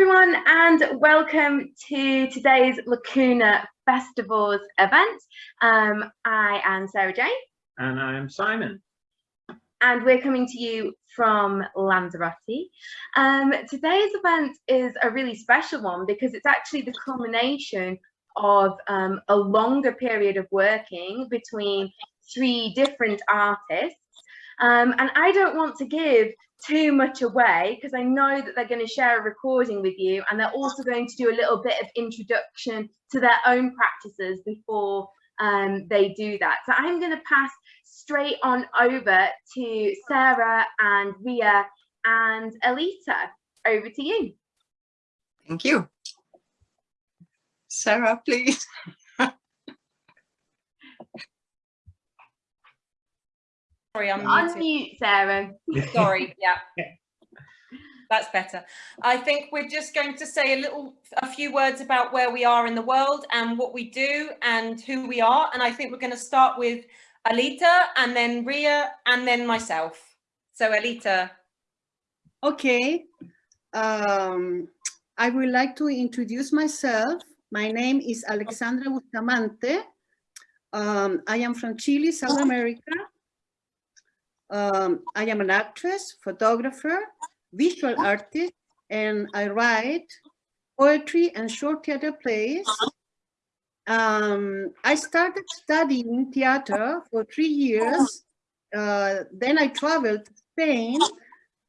everyone and welcome to today's Lacuna Festivals event. Um, I am Sarah Jane. And I'm Simon. And we're coming to you from Lanzarote. Um, today's event is a really special one because it's actually the culmination of um, a longer period of working between three different artists. Um, and I don't want to give too much away because I know that they're going to share a recording with you and they're also going to do a little bit of introduction to their own practices before um, they do that. So I'm going to pass straight on over to Sarah and Ria and Elita. Over to you. Thank you. Sarah, please. Sorry, I'm Unmute, Sarah. Sorry, yeah. That's better. I think we're just going to say a little, a few words about where we are in the world and what we do and who we are. And I think we're going to start with Alita and then Ria and then myself. So Alita. Okay. Um, I would like to introduce myself. My name is Alexandra Bustamante. Um, I am from Chile, South America. Um, I am an actress, photographer, visual artist, and I write poetry and short theater plays. Um, I started studying theater for three years. Uh, then I traveled to Spain,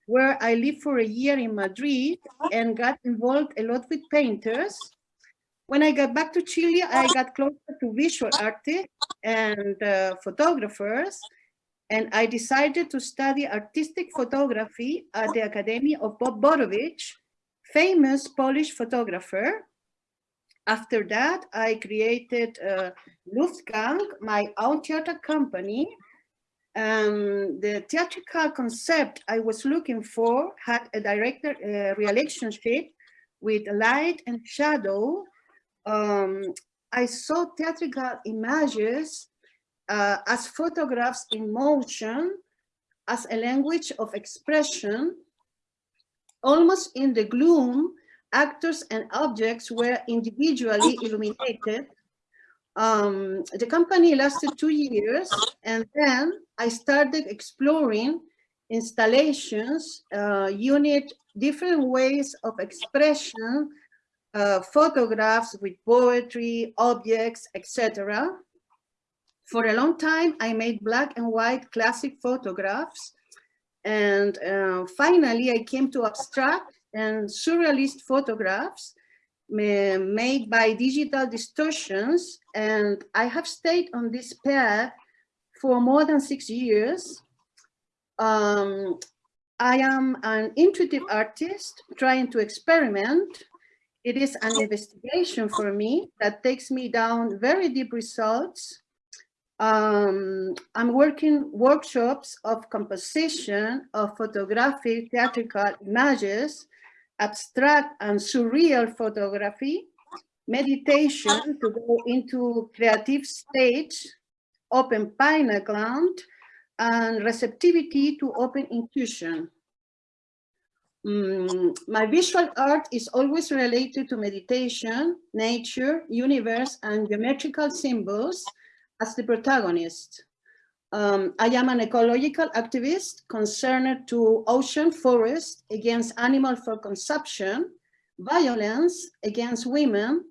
where I lived for a year in Madrid and got involved a lot with painters. When I got back to Chile, I got closer to visual artists and uh, photographers and I decided to study artistic photography at the Academy of Bob Borowicz, famous Polish photographer. After that, I created uh, Luftgang, my own theater company. Um, the theatrical concept I was looking for had a direct uh, relationship with light and shadow. Um, I saw theatrical images uh, as photographs in motion, as a language of expression, almost in the gloom, actors and objects were individually illuminated. Um, the company lasted two years, and then I started exploring installations, uh, unit different ways of expression, uh, photographs with poetry, objects, etc. For a long time, I made black and white classic photographs. And uh, finally, I came to abstract and surrealist photographs made by digital distortions. And I have stayed on this path for more than six years. Um, I am an intuitive artist trying to experiment. It is an investigation for me that takes me down very deep results um, I'm working workshops of composition of photographic theatrical images, abstract and surreal photography, meditation to go into creative state, open pineal gland, and receptivity to open intuition. Mm, my visual art is always related to meditation, nature, universe, and geometrical symbols, as the protagonist. Um, I am an ecological activist concerned to ocean forest against animal for consumption, violence against women,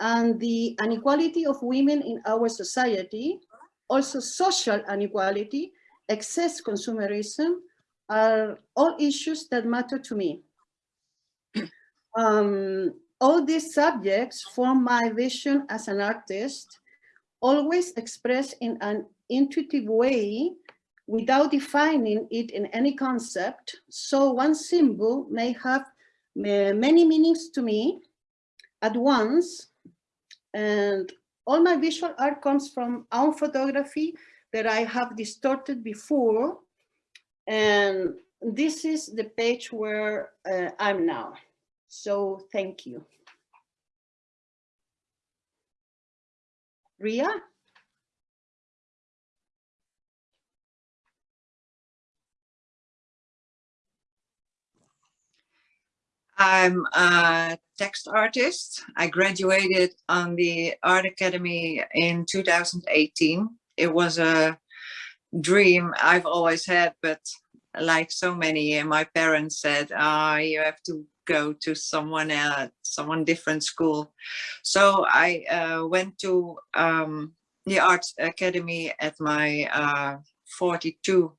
and the inequality of women in our society, also social inequality, excess consumerism, are all issues that matter to me. um, all these subjects form my vision as an artist always expressed in an intuitive way without defining it in any concept. So one symbol may have many meanings to me at once. And all my visual art comes from own photography that I have distorted before. And this is the page where uh, I'm now. So thank you. Ria? I'm a text artist. I graduated on the Art Academy in 2018. It was a dream I've always had, but like so many, my parents said, ah, you have to go to someone at someone different school. So I uh, went to um, the Art Academy at my uh, 42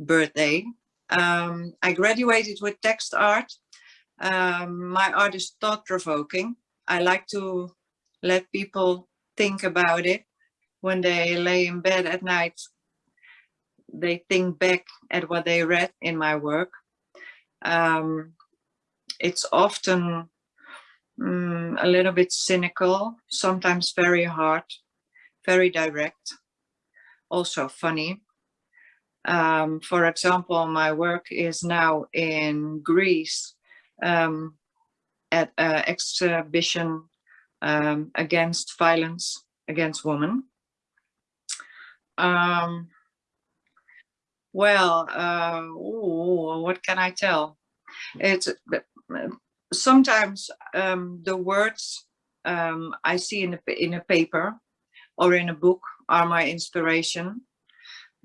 birthday. Um, I graduated with text art. Um, my art is thought-provoking. I like to let people think about it when they lay in bed at night. They think back at what they read in my work. Um, it's often um, a little bit cynical, sometimes very hard, very direct, also funny. Um, for example, my work is now in Greece um, at an exhibition um, against violence against women. Um, well, uh, ooh, what can I tell? It's sometimes um, the words um, I see in a, in a paper or in a book are my inspiration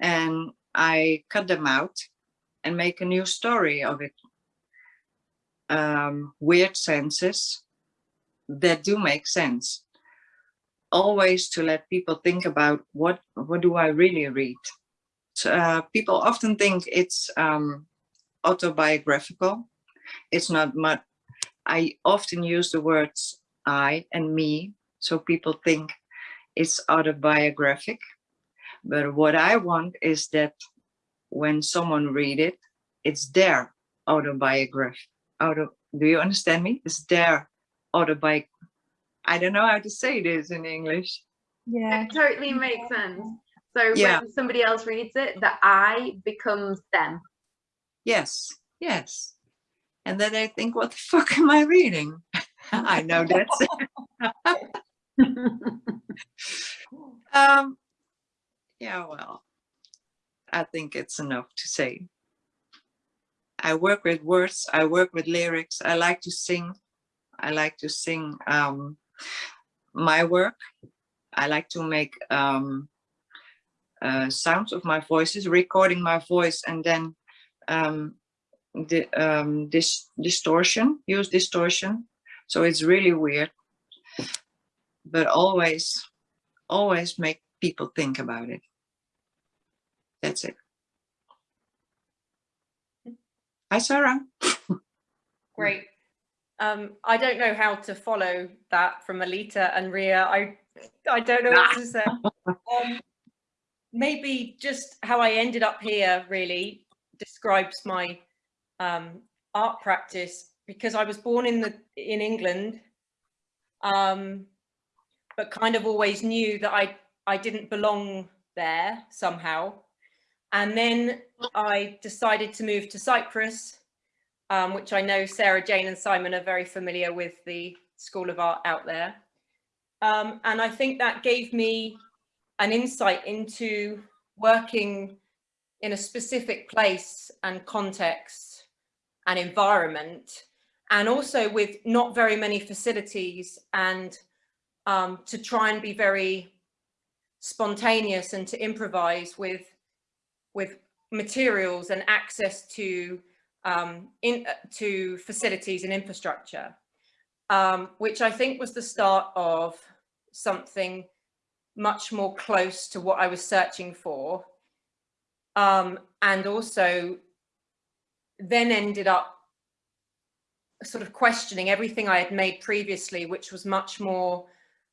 and I cut them out and make a new story of it. Um, weird senses that do make sense. Always to let people think about what, what do I really read? Uh, people often think it's um, autobiographical. It's not much. I often use the words I and me, so people think it's autobiographic. But what I want is that when someone read it, it's their autobiography. Auto, do you understand me? It's their autobiography. I don't know how to say this in English. Yeah, it totally makes sense. So Yeah. when somebody else reads it, the I becomes them. Yes, yes. And then I think, what the fuck am I reading? I know that's um yeah well i think it's enough to say. I work with words i work with lyrics i like to sing i like to sing um my work. I like to make um uh, sounds of my voices recording my voice and then um the um this distortion use distortion so it's really weird but always always make people think about it that's it hi sarah Great. Um, I don't know how to follow that from Alita and Ria. I I don't know what to say. Um, maybe just how I ended up here really describes my um, art practice because I was born in the in England, um, but kind of always knew that I I didn't belong there somehow. And then I decided to move to Cyprus um, which I know Sarah Jane and Simon are very familiar with the School of Art out there. Um, and I think that gave me an insight into working in a specific place and context and environment, and also with not very many facilities and um, to try and be very spontaneous and to improvise with, with materials and access to um, in, uh, to facilities and infrastructure, um, which I think was the start of something much more close to what I was searching for. Um, and also then ended up sort of questioning everything I had made previously, which was much more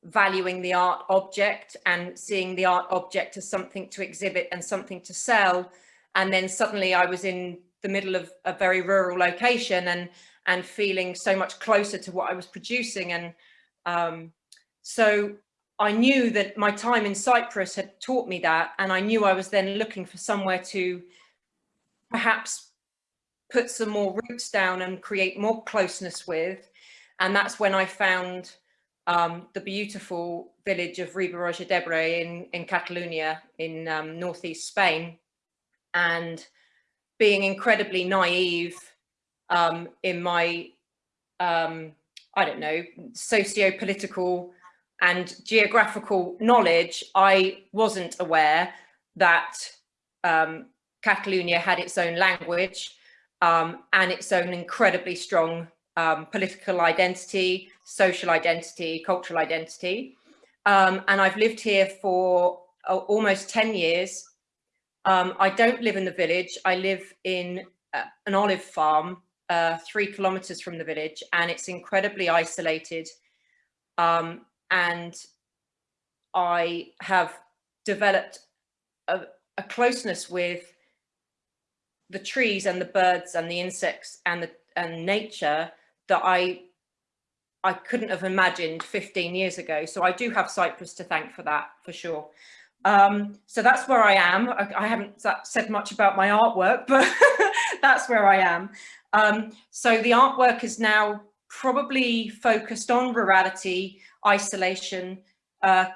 valuing the art object and seeing the art object as something to exhibit and something to sell. And then suddenly I was in the middle of a very rural location and and feeling so much closer to what I was producing. And um, so I knew that my time in Cyprus had taught me that. And I knew I was then looking for somewhere to perhaps put some more roots down and create more closeness with. And that's when I found um, the beautiful village of Riba-roja d'Ebre in, in Catalonia in um, northeast Spain. And being incredibly naive um, in my um, I don't know, socio-political and geographical knowledge, I wasn't aware that um, Catalonia had its own language um, and its own incredibly strong um, political identity, social identity, cultural identity. Um, and I've lived here for uh, almost 10 years. Um, I don't live in the village. I live in uh, an olive farm uh, three kilometers from the village and it's incredibly isolated. Um, and I have developed a, a closeness with the trees and the birds and the insects and the and nature that I I couldn't have imagined 15 years ago. So I do have Cyprus to thank for that, for sure. Um, so that's where I am. I, I, haven't said much about my artwork, but that's where I am. Um, so the artwork is now probably focused on rurality, isolation, uh,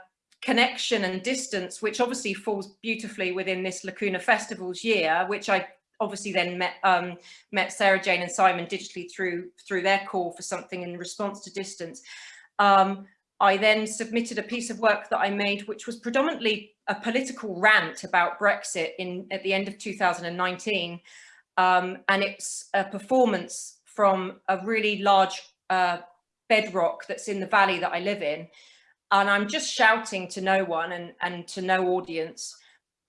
connection and distance, which obviously falls beautifully within this Lacuna Festivals year, which I obviously then met um, met Sarah Jane and Simon digitally through through their call for something in response to distance. Um, I then submitted a piece of work that I made, which was predominantly a political rant about Brexit in at the end of 2019. Um, and it's a performance from a really large uh, bedrock that's in the valley that I live in. And I'm just shouting to no one and, and to no audience.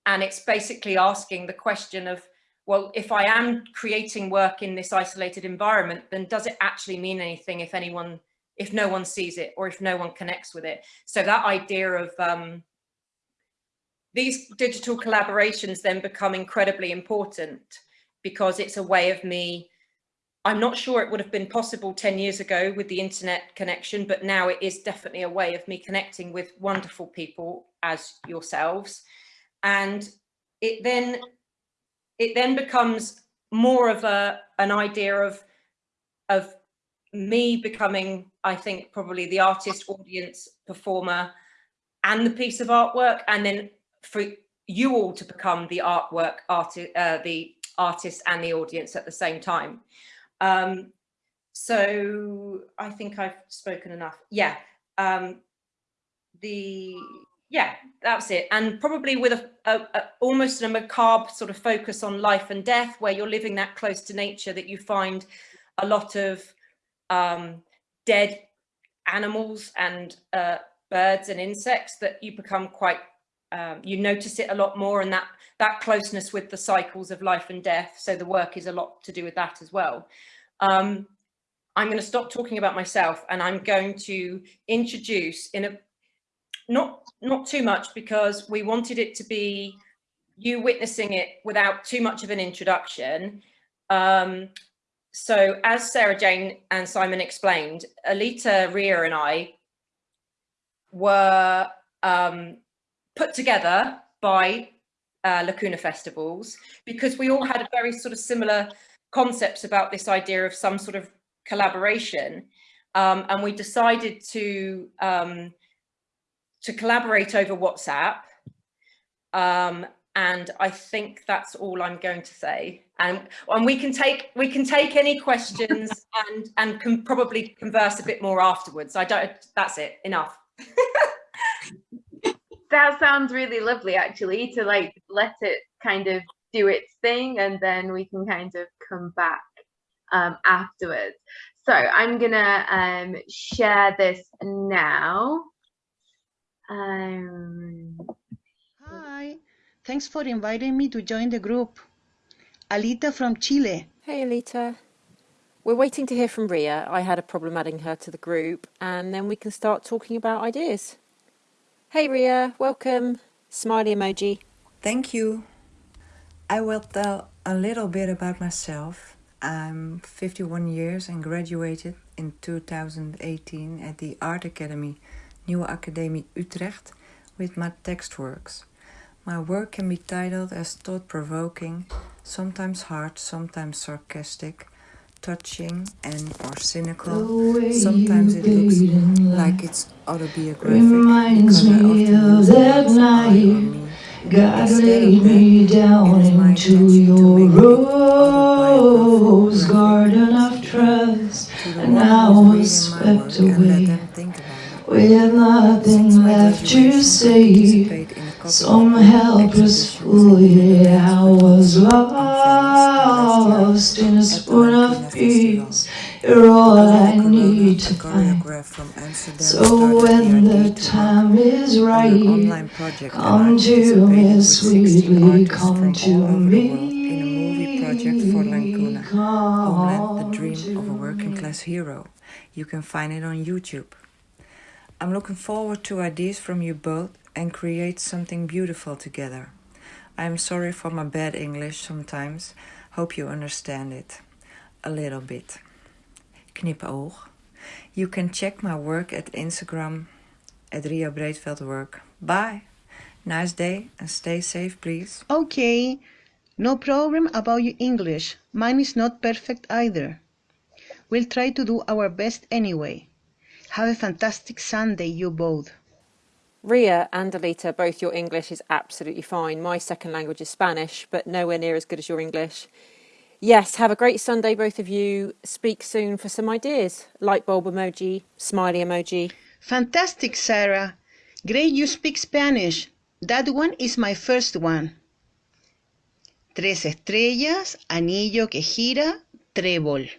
And it's basically asking the question of, well, if I am creating work in this isolated environment, then does it actually mean anything if anyone, if no one sees it or if no one connects with it? So that idea of um, these digital collaborations then become incredibly important because it's a way of me I'm not sure it would have been possible 10 years ago with the internet connection, but now it is definitely a way of me connecting with wonderful people as yourselves. And it then it then becomes more of a an idea of of me becoming, I think, probably the artist, audience, performer, and the piece of artwork, and then for you all to become the artwork, artist, uh, the artist and the audience at the same time. Um, so I think I've spoken enough. Yeah. Um, the yeah, that's it. And probably with a, a, a, almost a macabre sort of focus on life and death, where you're living that close to nature, that you find a lot of um, dead animals and uh, birds and insects that you become quite, um, you notice it a lot more and that, that closeness with the cycles of life and death. So the work is a lot to do with that as well. Um, I'm going to stop talking about myself and I'm going to introduce in a not not too much because we wanted it to be you witnessing it without too much of an introduction. Um, so as Sarah Jane and Simon explained, Alita, Ria and I were um, put together by uh, Lacuna Festivals because we all had a very sort of similar concepts about this idea of some sort of collaboration. Um, and we decided to um, to collaborate over WhatsApp. Um, and I think that's all I'm going to say. And, and we can take we can take any questions and and can probably converse a bit more afterwards. I don't. That's it. Enough. that sounds really lovely, actually, to like let it kind of do its thing, and then we can kind of come back um, afterwards. So I'm gonna um, share this now. Um, Hi, thanks for inviting me to join the group. Alita from Chile. Hey, Alita. We're waiting to hear from Ria. I had a problem adding her to the group, and then we can start talking about ideas. Hey, Ria, welcome. Smiley emoji. Thank you. I will tell a little bit about myself. I'm 51 years and graduated in 2018 at the Art Academy Nieuwe Academie Utrecht with my text works. My work can be titled as thought-provoking, sometimes hard, sometimes sarcastic, touching and or cynical. Sometimes it looks like it's autobiographic I often use that night. God laid me down into your rose garden of trust, and who's was swept away. Them think about it. With nothing left to say, participate in a couple some helpless fool, yeah, I was lost in a spoon of peace. You're all I need to find. So when the the idea to time is right, online project and I come to me sweetly, come to all over the world me. in a movie project for Lacuna, Homeland, the dream of a working class hero. You can find it on YouTube. I'm looking forward to ideas from you both and create something beautiful together. I am sorry for my bad English sometimes. Hope you understand it. A little bit. Knipoog. You can check my work at Instagram at Ria Breedveld Work. Bye. Nice day and stay safe, please. Okay, no problem about your English. Mine is not perfect either. We'll try to do our best anyway. Have a fantastic Sunday, you both. Ria and Alita, both your English is absolutely fine. My second language is Spanish, but nowhere near as good as your English. Yes, have a great Sunday, both of you. Speak soon for some ideas. Light bulb emoji, smiley emoji. Fantastic, Sarah. Great you speak Spanish. That one is my first one. Tres estrellas, anillo que gira, trébol.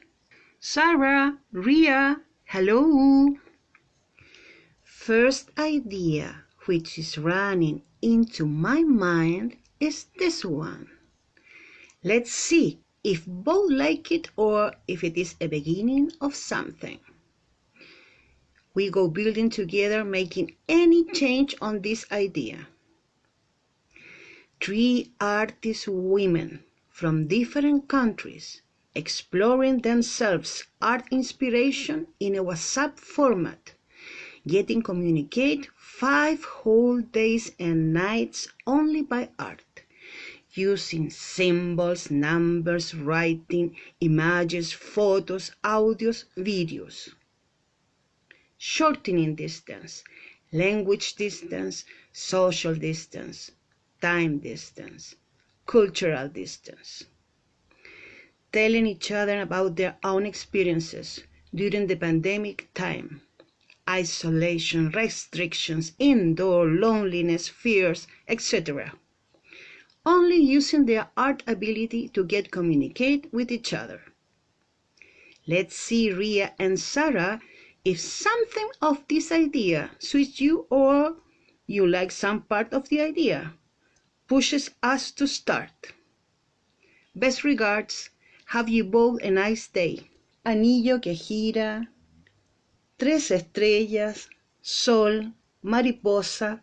Sarah, Ria, hello. First idea which is running into my mind is this one. Let's see if both like it or if it is a beginning of something. We go building together, making any change on this idea. Three artist women from different countries exploring themselves art inspiration in a WhatsApp format, getting communicate five whole days and nights only by art, using symbols, numbers, writing, images, photos, audios, videos shortening distance, language distance, social distance, time distance, cultural distance. Telling each other about their own experiences during the pandemic time, isolation, restrictions, indoor loneliness, fears, etc. Only using their art ability to get communicate with each other. Let's see Ria and Sarah if something of this idea suits you or you like some part of the idea, pushes us to start. Best regards, have you both a nice day. Anillo que gira, tres estrellas, sol, mariposa,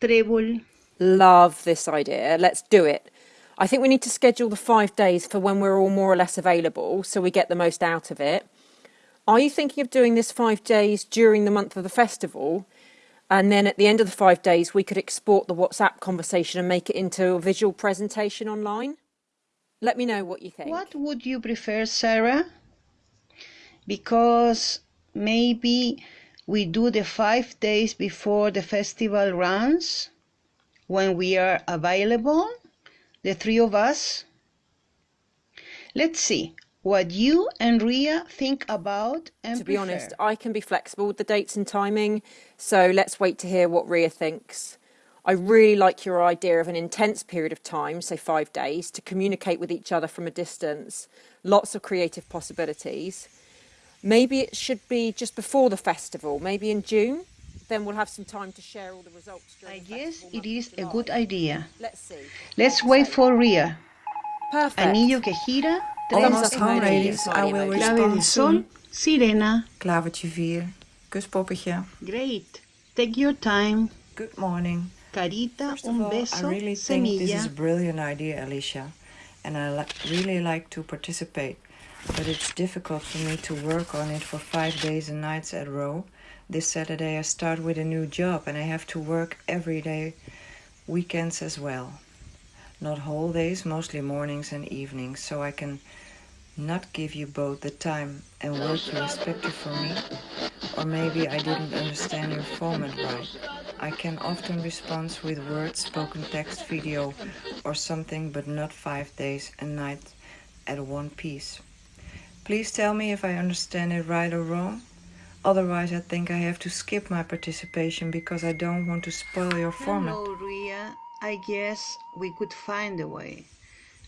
trébol. Love this idea. Let's do it. I think we need to schedule the five days for when we're all more or less available so we get the most out of it. Are you thinking of doing this five days during the month of the festival? And then at the end of the five days, we could export the WhatsApp conversation and make it into a visual presentation online? Let me know what you think. What would you prefer, Sarah? Because maybe we do the five days before the festival runs when we are available, the three of us. Let's see what you and Ria think about and to be prefer. honest, I can be flexible with the dates and timing, so let's wait to hear what Ria thinks. I really like your idea of an intense period of time, say five days, to communicate with each other from a distance. Lots of creative possibilities. Maybe it should be just before the festival, maybe in June. Then we'll have some time to share all the results. I During the guess festival it month is of a good idea. Let's see. Let's wait for Ria. Perfect. Anillo que gira, tres Almost up home, emoji, ladies. I smiley will emoji. clave de respond sol, soon. sirena. Klavertje 4. Kuspoppetje. Great. Take your time. Good morning. Carita, First of un all, beso, I really think this is a brilliant idea, Alicia, and I li- really like to participate. But it's difficult for me to work on it for five days and nights at row. This Saturday I start with a new job and I have to work every day, weekends as well. Not whole days, mostly mornings and evenings, so I can not give you both the time and work you expected from me. Or maybe I didn't understand your format right. I can often respond with words, spoken text, video, or something, but not five days and nights at one piece. Please tell me if I understand it right or wrong. Otherwise, I think I have to skip my participation because I don't want to spoil your format. Hello, Ria. I guess we could find a way.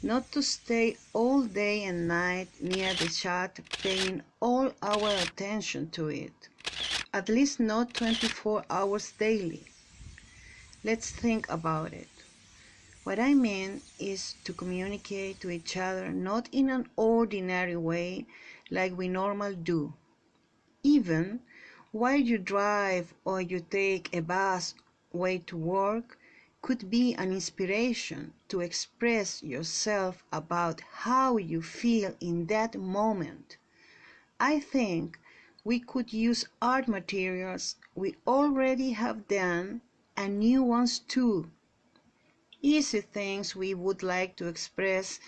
Not to stay all day and night near the chat, paying all our attention to it. At least not 24 hours daily. Let's think about it. What I mean is to communicate to each other not in an ordinary way like we normally do. Even while you drive or you take a bus way to work could be an inspiration to express yourself about how you feel in that moment. I think we could use art materials we already have done and new ones too easy things we would like to express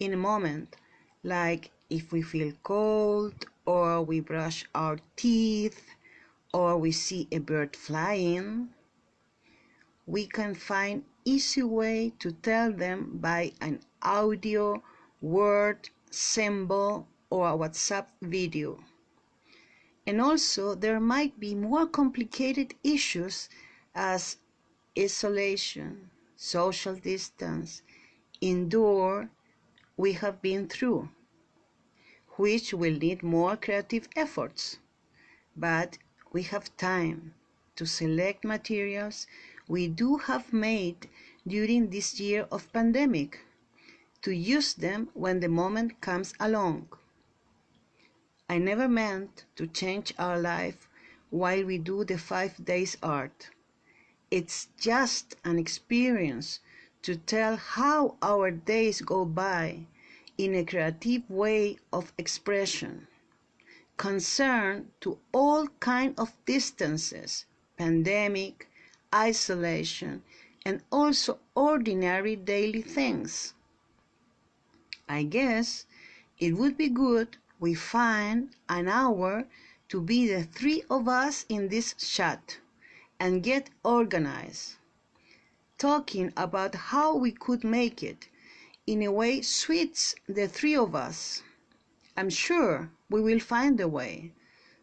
in a moment, like if we feel cold, or we brush our teeth, or we see a bird flying. We can find easy way to tell them by an audio, word, symbol, or a WhatsApp video. And also there might be more complicated issues as isolation, social distance, indoor we have been through, which will need more creative efforts. But we have time to select materials we do have made during this year of pandemic to use them when the moment comes along. I never meant to change our life while we do the five days art. It's just an experience to tell how our days go by in a creative way of expression, concerned to all kind of distances, pandemic, isolation, and also ordinary daily things. I guess it would be good we find an hour to be the three of us in this chat and get organized, talking about how we could make it in a way suits the three of us. I'm sure we will find a way,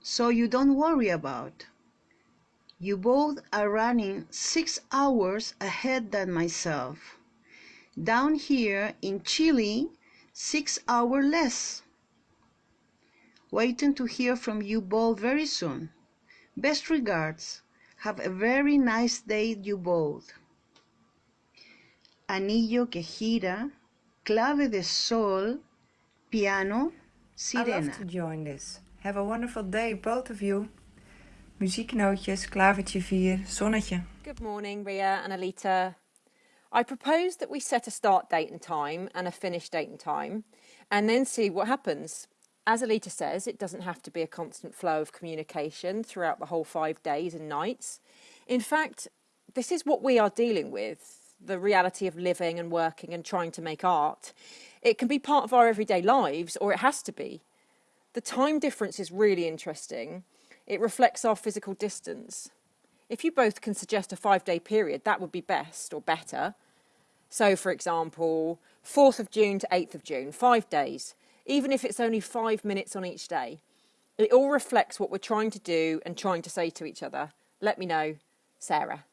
so you don't worry about. You both are running six hours ahead than myself. Down here in Chile, six hours less. Waiting to hear from you both very soon. Best regards. Have a very nice day, you both. Anillo que gira, clave de sol, piano, sirena. I love to join this. Have a wonderful day, both of you. Muzieknootjes, klavertje 4, zonnetje. Good morning, Ria and Alita. I propose that we set a start date and time and a finish date and time, and then see what happens. As Alita says, it doesn't have to be a constant flow of communication throughout the whole five days and nights. In fact, this is what we are dealing with the reality of living and working and trying to make art. It can be part of our everyday lives, or it has to be. The time difference is really interesting. It reflects our physical distance. If you both can suggest a five day period, that would be best or better. So, for example, 4th of June to 8th of June, five days, even if it's only five minutes on each day. It all reflects what we're trying to do and trying to say to each other. Let me know, Sarah.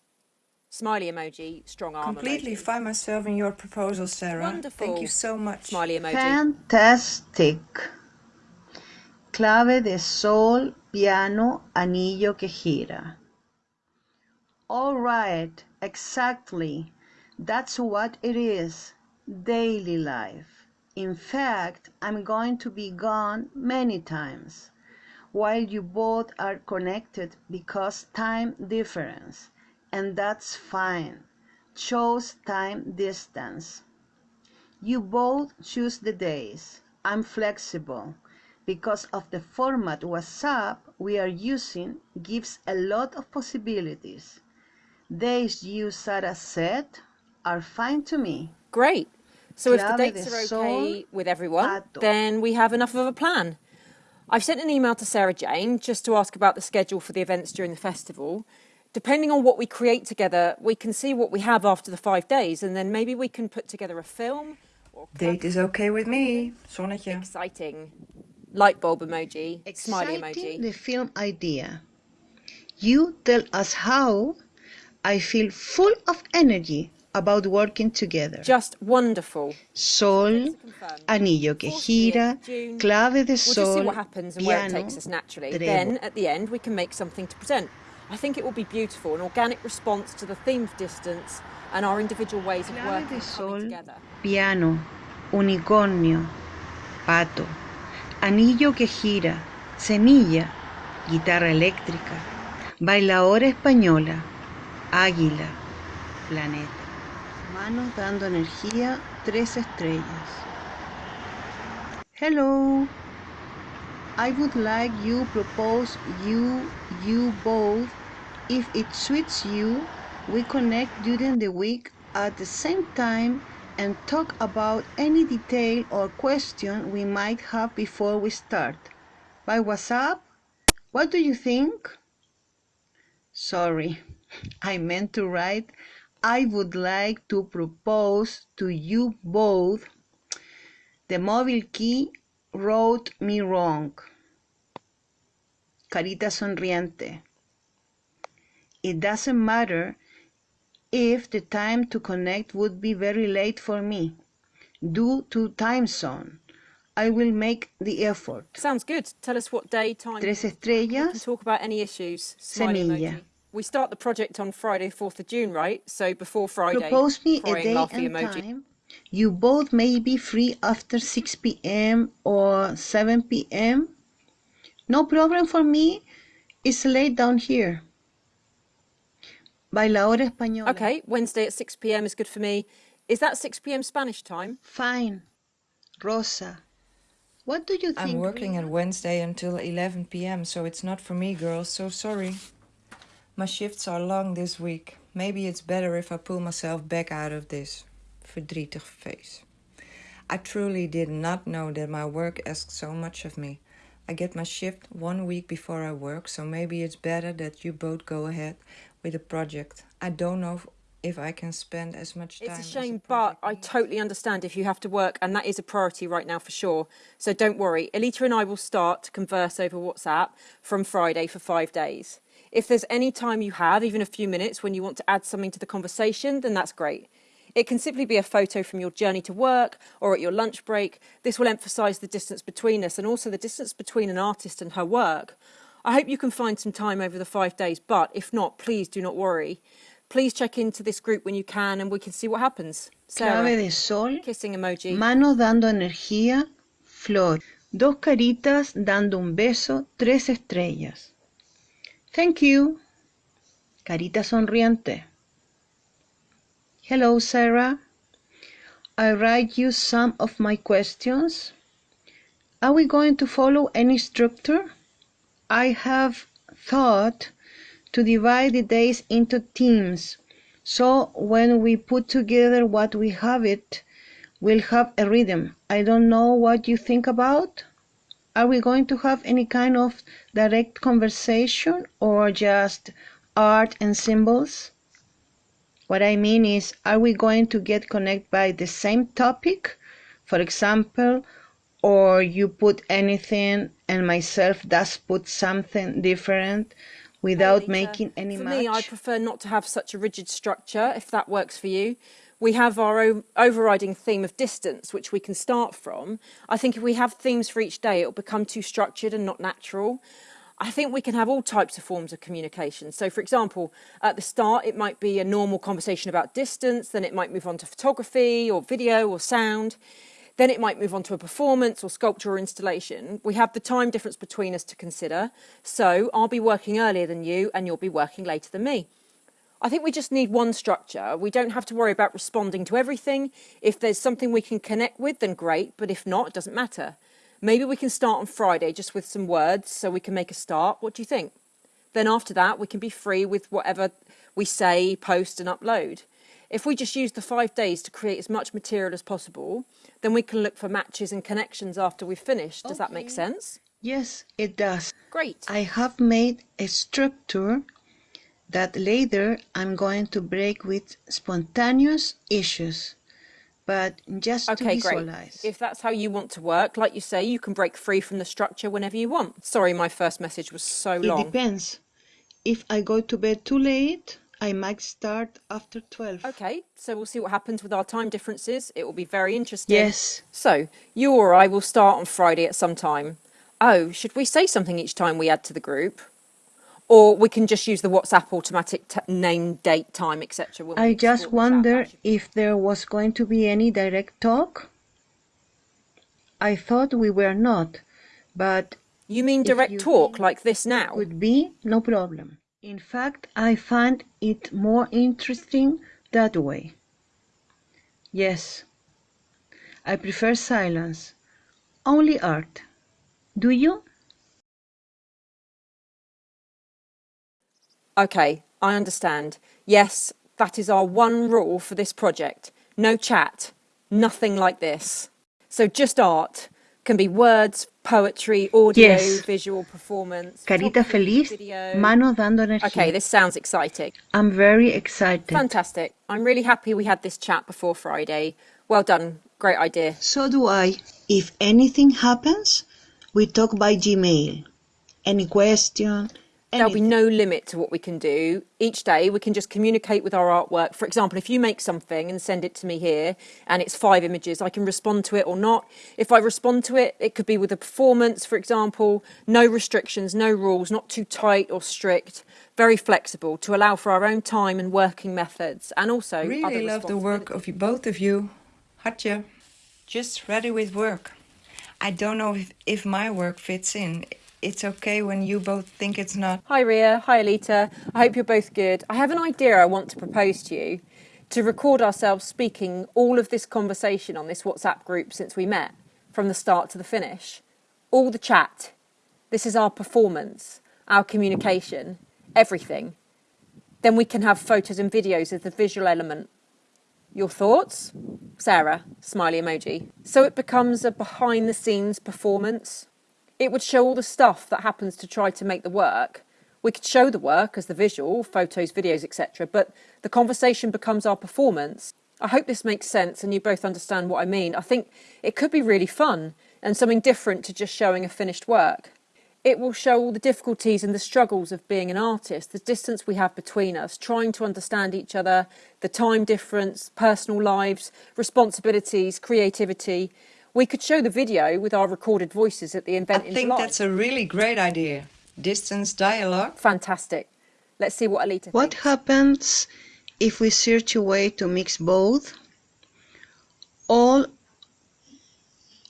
Smiley emoji, strong arm Completely emoji. find myself in your proposal, Sarah. Wonderful. Thank you so much. Smiley emoji. Fantastic. Clave de sol, piano, anillo que gira. All right, exactly. That's what it is. Daily life. In fact, I'm going to be gone many times while you both are connected because time difference, and that's fine. Chose time distance. You both choose the days. I'm flexible because of the format WhatsApp we are using gives a lot of possibilities. Days you, Sarah, said are fine to me. Great. So if the dates are okay with everyone, then we have enough of a plan. I've sent an email to Sarah Jane just to ask about the schedule for the events during the festival. Depending on what we create together, we can see what we have after the five days, and then maybe we can put together a film or Date is okay with me. Zonnetje. exciting. Light bulb emoji, smiley Exciting emoji. the film idea. You tell us how I feel full of energy about working together. Just wonderful. Sol, anillo que 40th gira, clave de sol, piano. Then at the end, we can make something to present. I think it will be beautiful, an organic response to the theme of distance and our individual ways of Clave working de sol, together. piano, unicornio, pato, anillo que gira, semilla, guitarra eléctrica, bailadora española, águila, planeta. Dando energía, tres estrellas. Hello. I would like you propose you you both if it suits you we connect during the week at the same time and talk about any detail or question we might have before we start. By WhatsApp? What do you think? Sorry, I meant to write I would like to propose to you both. The mobile key wrote me wrong. Carita sonriente. It doesn't matter if the time to connect would be very late for me due to time zone. I will make the effort. Sounds good. Tell us what day, time. Tres estrellas, talk about any issues. Smiley Semilla. emoji. We start the project on Friday, 4th of June, right? So before Friday. propose me a day laughy and emoji. time. You both may be free after 6 p.m. or 7 p.m. No problem for me. It's late down here. Bailadora española. Okay, Wednesday at 6 p.m. is good for me. Is that 6 p.m. Spanish time? Fine. Rosa. What do you think? I'm working Rita? at Wednesday until 11 p.m., so it's not for me, girls, so sorry. My shifts are long this week. Maybe it's better if I pull myself back out of this. Verdrietig face. I truly did not know that my work asks so much of me. I get my shift one week before I work, so maybe it's better that you both go ahead with the project. I don't know if, I can spend as much time. It's a shame, but I totally understand if you have to work, and that is a priority right now for sure. So don't worry. Elita and I will start to converse over WhatsApp from Friday for five days. If there's any time you have, even a few minutes, when you want to add something to the conversation, then that's great. It can simply be a photo from your journey to work or at your lunch break. This will emphasise the distance between us and also the distance between an artist and her work. I hope you can find some time over the five days, but if not, please do not worry. Please check into this group when you can and we can see what happens. Sarah, Clave de sol. kissing emoji. Manos dando energía, flor. Dos caritas dando un beso, tres estrellas. Thank you. Carita sonriente. Hello, Sarah. I write you some of my questions. Are we going to follow any structure? I have thought to divide the days into teams. So when we put together what we have it, we'll have a rhythm. I don't know what you think about. Are we going to have any kind of direct conversation or just art and symbols? What I mean is, are we going to get connected by the same topic, for example, or you put anything and myself does put something different without making any For match? me, I prefer not to have such a rigid structure, if that works for you. We have our o- overriding theme of distance, which we can start from. I think if we have themes for each day, it will become too structured and not natural. I think we can have all types of forms of communication. So, for example, at the start, it might be a normal conversation about distance, then it might move on to photography or video or sound. Then it might move on to a performance or sculpture or installation. We have the time difference between us to consider. So I'll be working earlier than you and you'll be working later than me. I think we just need one structure. We don't have to worry about responding to everything. If there's something we can connect with, then great. But if not, it doesn't matter. Maybe we can start on Friday just with some words so we can make a start. What do you think? Then after that, we can be free with whatever we say, post, and upload. If we just use the five days to create as much material as possible, then we can look for matches and connections after we've finished. Does that make sense? Yes, it does. Great. I have made a structure that later I'm going to break with spontaneous issues. but just to Okay, great. If that's how you want to work, like you say, you can break free from the structure whenever you want. Sorry, my first message was so long. It depends. If I go to bed too late, I might start after 12. Okay, so we'll see what happens with our time differences. It will be very interesting. Yes. So, you or I will start on Friday at some time. Oh, should we say something each time we add to the group? Or we can just use the WhatsApp automatic t- name, date, time, etc. when we I just wonder if there was going to be any direct talk. I thought we were not, but You mean direct you talk like this now? Would be, no problem. In fact, I find it more interesting that way. Yes, I prefer silence. Only art. Do you? Okay, I understand. Yes, that is our one rule for this project. No chat, nothing like this. So just art can be words, poetry, audio, Yes. visual performance. Carita feliz, video. mano dando energía. Okay, this sounds exciting. I'm very excited. Fantastic. I'm really happy we had this chat before Friday. Well done. Great idea. So do I. If anything happens, we talk by Gmail. Any question? There'll be no limit to what we can do. Each day we can just communicate with our artwork. For example, if you make something and send it to me here and it's five images, I can respond to it or not. If I respond to it, it could be with a performance, for example. No restrictions, no rules, not too tight or strict. Very flexible to allow for our own time and working methods and also other Really love the work of you, both of you. Hartje. Just ready with work. I don't know if, if my work fits in. It's okay when you both think it's not. Hi Ria, hi Alita. I hope you're both good. I have an idea I want to propose to you to record ourselves speaking all of this conversation on this WhatsApp group since we met, from the start to the finish. All the chat. This is our performance, our communication, everything. Then we can have photos and videos as the visual element. Your thoughts? Sarah, smiley emoji. So it becomes a behind the scenes performance. It would show all the stuff that happens to try to make the work. We could show the work as the visual, photos, videos, etc., but the conversation becomes our performance. I hope this makes sense and you both understand what I mean. I think it could be really fun and something different to just showing a finished work. It will show all the difficulties and the struggles of being an artist, the distance we have between us, trying to understand each other, the time difference, personal lives, responsibilities, creativity. We could show the video with our recorded voices at the I event in think July. that's a really great idea. Distance dialogue. Fantastic. Let's see what Alita What thinks. happens if we search a way to mix both? All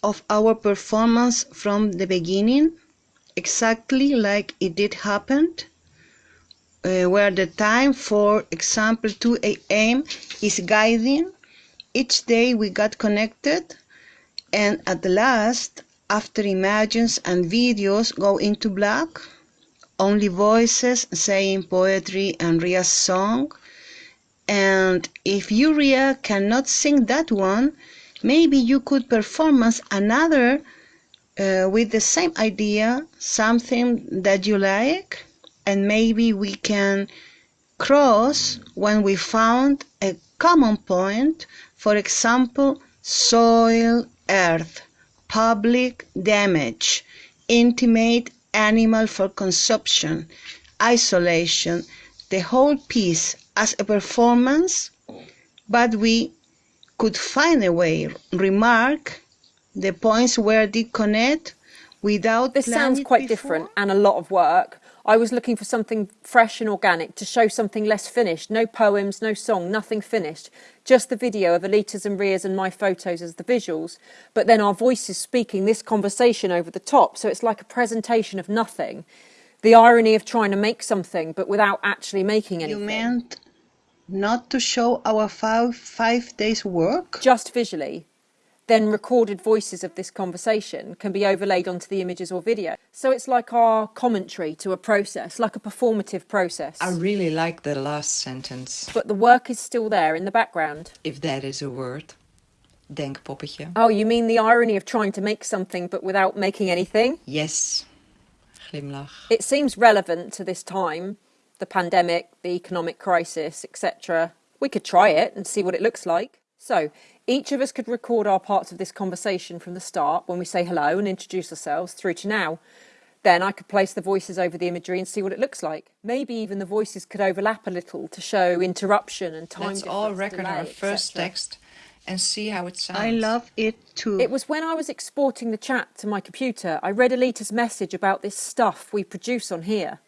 of our performance from the beginning, exactly like it did happen, uh, where the time, for example, 2 a.m. is guiding. Each day we got connected, and at last, after images and videos go into black, only voices saying poetry and Ria's song. And if you, Ria, cannot sing that one, maybe you could performance another uh, with the same idea, something that you like, and maybe we can cross when we found a common point, for example, soil, earth, public damage, intimate animal for consumption, isolation, the whole piece as a performance, but we could find a way, remark the points where they connect without This sounds quite before. different and a lot of work. I was looking for something fresh and organic to show something less finished. No poems, no song, nothing finished. Just the video of Alita's and Ria's and my photos as the visuals, but then our voices speaking this conversation over the top. So it's like a presentation of nothing. The irony of trying to make something but without actually making anything. You meant not to show our five, five days work? just visually, then recorded voices of this conversation can be overlaid onto the images or video. So it's like our commentary to a process, like a performative process. I really like the last sentence, But the work is still there in the background. if that is a word. Denkpoppetje. Oh, you mean the irony of trying to make something but without making anything? Yes. Glimlach. It seems relevant to this time, the pandemic, the economic crisis, etc. We could try it and see what it looks like. So, Each of us could record our parts of this conversation from the start when we say hello and introduce ourselves through to now. Then I could place the voices over the imagery and see what it looks like. Maybe even the voices could overlap a little to show interruption and time. Let's all difference, record our delay, first text and see how it sounds. I love it too. It was when I was exporting the chat to my computer, I read Alita's message about this stuff we produce on here.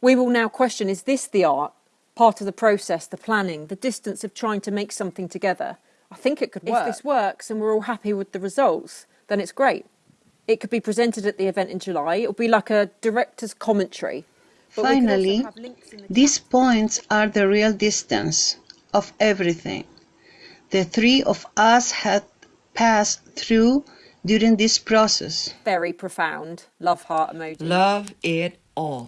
We will now question is this the art, part of the process, the planning, the distance of trying to make something together? I think it could work. If this works and we're all happy with the results, then it's great. It could be presented at the event in July. It'll be like a director's commentary. But we could also Finally, have links in the these points are the real distance of everything the three of us had passed through during this process. very profound love heart emoji. Love it all.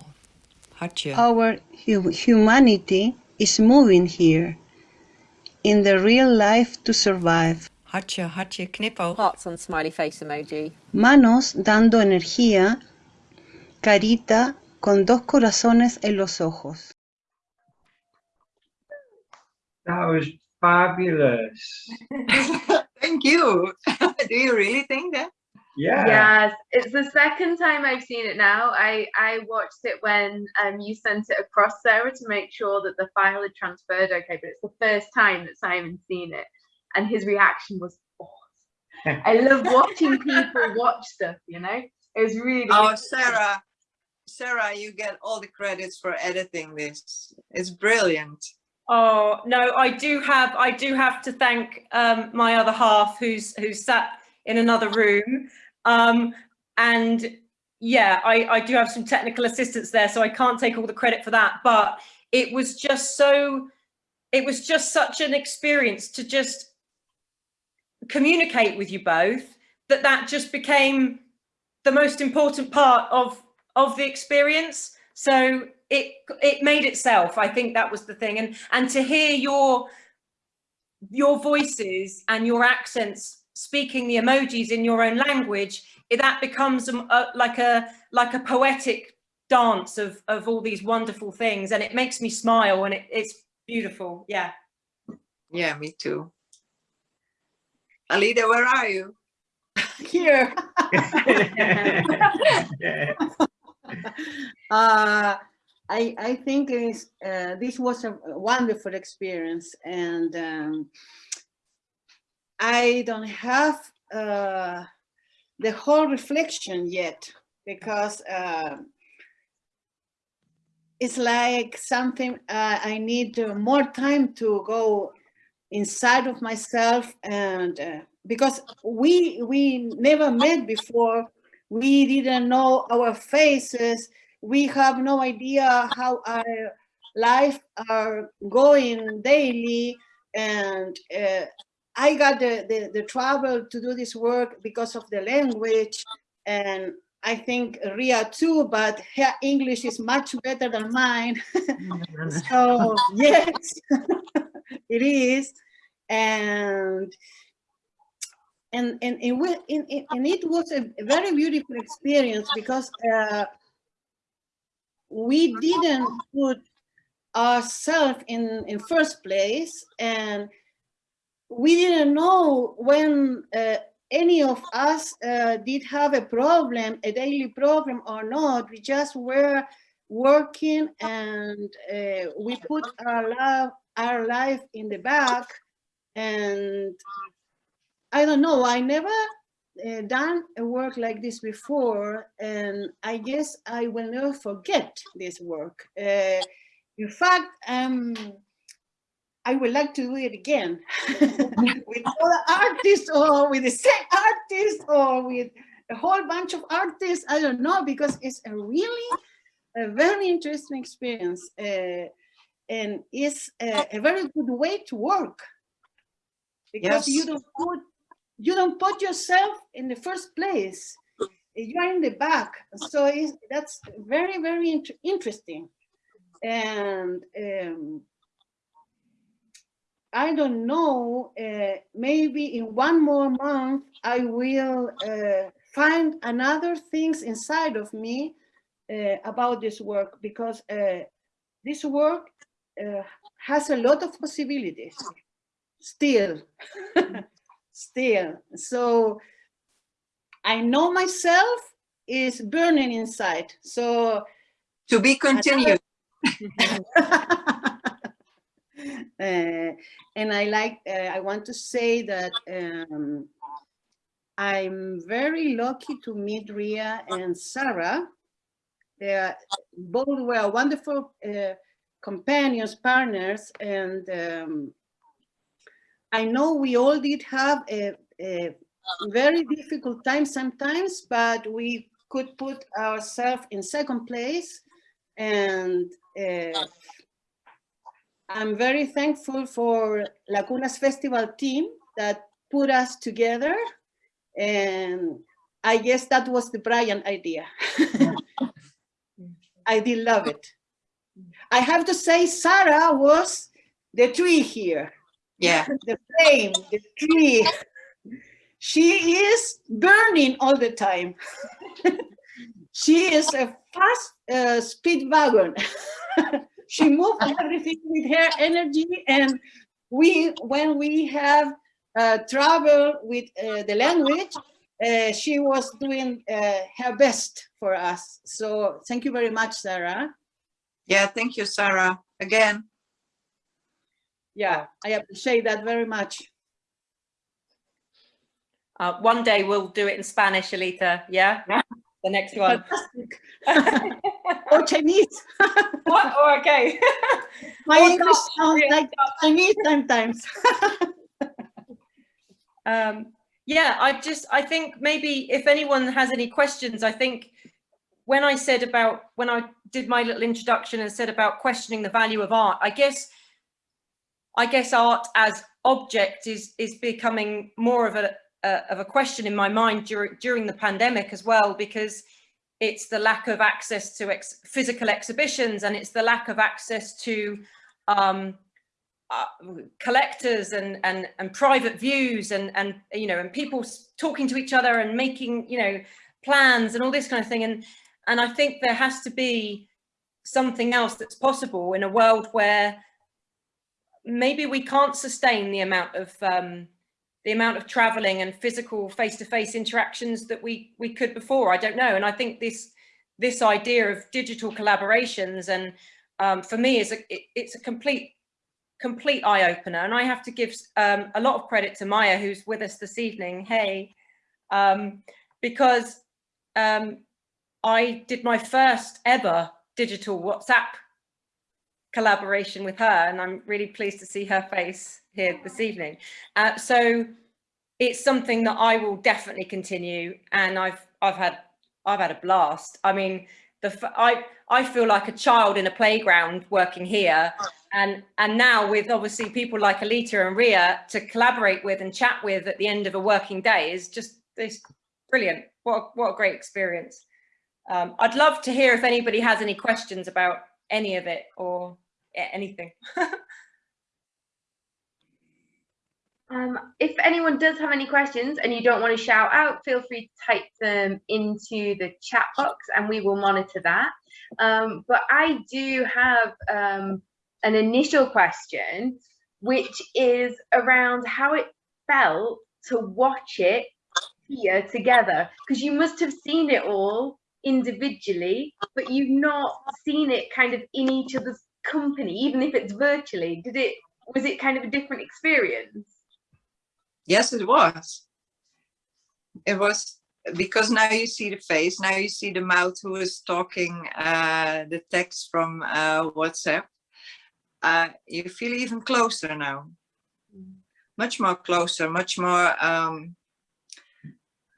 Hartje. Our hu- humanity is moving here in the real life to survive. Hartje, hartje, knipoog. Hearts on smiley face emoji. Manos dando energía, carita con dos corazones en los ojos. That was fabulous. Thank you. Do you really think that? Yeah. Yes, it's the second time I've seen it now. I I watched it when um you sent it across Sarah to make sure that the file had transferred okay, but it's the first time that Simon's seen it, and his reaction was awesome. I love watching people watch stuff. You know, it was really. Oh, Sarah, Sarah, you get all the credits for editing this. It's brilliant. Oh no, I do have I do have to thank um, my other half who's who's sat in another room. Um, and yeah, I, I do have some technical assistance there, so I can't take all the credit for that. But it was just so it was just such an experience to just communicate with you both that that just became the most important part of of the experience so it it made itself i think that was the thing and and to hear your your voices and your accents speaking the emojis in your own language it, that becomes a, a, like a like a poetic dance of of all these wonderful things and it makes me smile and it, it's beautiful yeah Yeah, me too. Alita, where are you? Here. Uh, I, I think is, uh, this was a wonderful experience and um, I don't have uh, the whole reflection yet because uh, it's like something uh, I need more time to go inside of myself and uh, because we we never met before. We didn't know our faces. We have no idea how our life are going daily and uh, i got the, the the trouble to do this work because of the language and i think ria too but her english is much better than mine. So yes it is. And and and and, and- and it was a very beautiful experience because uh, we didn't put ourselves in in first place and we didn't know when uh, any of us uh, did have a problem a daily problem or not we just were working and uh, we put our love our life in the back and I don't know. I never uh, done a work like this before, and I guess I will never forget this work. Uh, in fact, um, I would like to do it again. With other artists, or with the same artist, or with a whole bunch of artists. I don't know because it's a really a very interesting experience, uh, and it's a, a very good way to work. Because you don't put you don't put yourself in the first place. You are in the back. So that's very very int- interesting. And um, i don't know uh, maybe in one more month i will uh, find another things inside of me uh, about this work because uh, this work uh, has a lot of possibilities still, still. So I know myself is burning inside. So To be continued. Uh, and I like, uh, I want to say that um, I'm very lucky to meet Ria and Sarah. They are both were wonderful uh, companions, partners, and um, I know we all did have a, a very difficult time sometimes, but we could put ourselves in second place and uh, I'm very thankful for Lacunas Festival team that put us together. And I guess that was the Brian idea. I did love it. I have to say Sarah was the tree here, Yeah, the flame, the tree. She is burning all the time. she is a fast uh, speed wagon. She moved everything with her energy and we when we have uh, trouble with uh, the language uh, she was doing uh, her best for us so thank you very much sarah yeah, thank you, Sarah, again. yeah i appreciate that very much Uh, one day we'll do it in Spanish, Alita. Yeah, the next one. Or chinese what? Oh, okay. my Or english sounds yeah, like chinese sometimes um, yeah, I just, I think maybe if anyone has any questions, I think when I said about, when I did my little introduction and said about questioning the value of art, I guess, I guess art as object is, is becoming more of a, uh, of a question in my mind during, during the pandemic as well, because it's the lack of access to ex physical exhibitions and it's the lack of access to um, uh, collectors and, and, and private views and, and, you know, and people talking to each other and making, you know, plans and all this kind of thing. And, and I think there has to be something else that's possible in a world where maybe we can't sustain the amount of um, the amount of traveling and physical face-to-face interactions that we we could before. I don't know. And I think this this idea of digital collaborations and um, for me is a it, it's a complete complete eye opener. And I have to give um, a lot of credit to Maya, who's with us this evening. Hey, um, because um, I did my first ever digital WhatsApp collaboration with her and I'm really pleased to see her face here this evening. Uh, so it's something that I will definitely continue and I've I've had I've had a blast. I mean the I I feel like a child in a playground working here and and now with obviously people like Alita and Ria to collaborate with and chat with at the end of a working day is just this brilliant. What a, what a great experience. Um, I'd love to hear if anybody has any questions about any of it or anything. Um, if anyone does have any questions and you don't want to shout out, feel free to type them into the chat box and we will monitor that. Um, but I do have um, an initial question, which is around how it felt to watch it here together, because you must have seen it all individually, but you've not seen it kind of in each other's company, even if it's virtually. Did it, was it kind of a different experience? Yes, it was. It was because now you see the face, now you see the mouth who is talking uh, the text from uh, WhatsApp. Uh, you feel even closer now. Much more closer, much more um,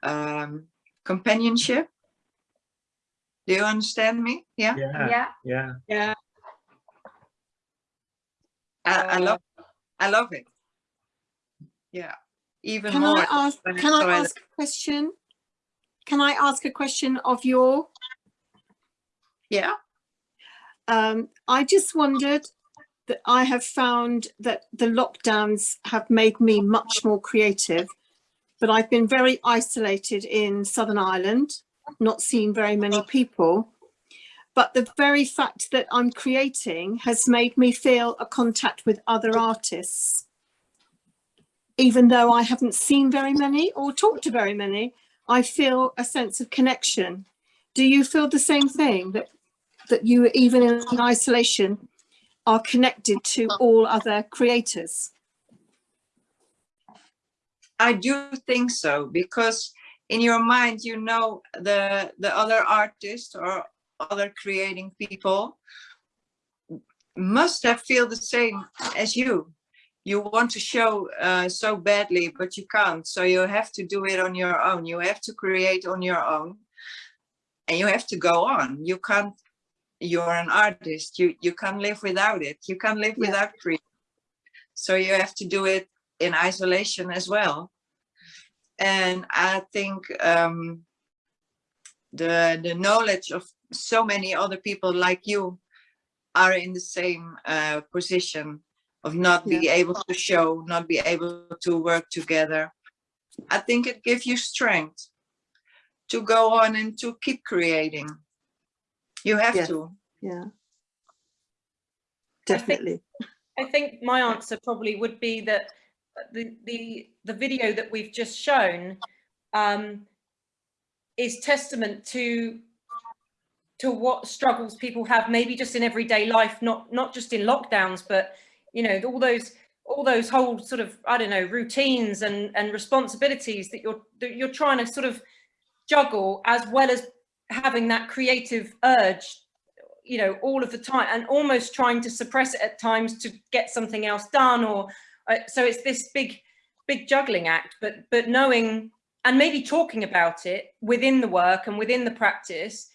um, companionship. Do you understand me? Yeah, Yeah, Yeah. yeah. yeah I, I love, I love it. Yeah, even Can more. I ask, can I ask a question? Can I ask a question of your, Yeah, um, I just wondered that I have found that the lockdowns have made me much more creative, but I've been very isolated in Southern Ireland, not seeing very many people. But the very fact that I'm creating has made me feel a contact with other artists. even though I haven't seen very many or talked to very many, I feel a sense of connection. Do you feel the same thing that that you even in isolation are connected to all other creators? I do think so because in your mind you know the the other artists or other creating people must have feel the same as you. You want to show uh, so badly, but you can't. So you have to do it on your own. You have to create on your own and you have to go on. You can't, you're an artist. You, you can't live without it. You can't live Yeah. without creating. So you have to do it in isolation as well. And I think um, the, the knowledge of so many other people like you are in the same uh, position of not be able to show, not be able to work together. I think it gives you strength to go on and to keep creating. You have Yeah. to. Yeah, definitely. I think my answer probably would be that the the the video that we've just shown um, is testament to to what struggles people have, maybe just in everyday life, not not just in lockdowns, but you know all those all those whole sort of I don't know routines and and responsibilities that you're that you're trying to sort of juggle as well as having that creative urge you know all of the time and almost trying to suppress it at times to get something else done or uh, so it's this big big juggling act. But but knowing and maybe talking about it within the work and within the practice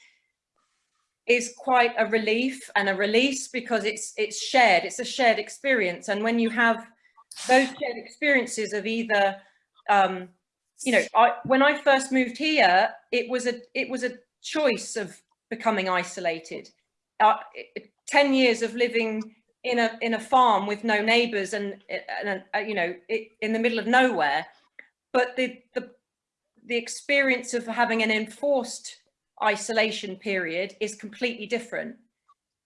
is quite a relief and a release because it's it's shared it's a shared experience. And when you have those shared experiences of either um you know I, when i first moved here it was a it was a choice of becoming isolated. Uh, it- 10 years of living in a in a farm with no neighbors and, and uh, you know it, in the middle of nowhere. But the the the experience of having an enforced isolation period is completely different.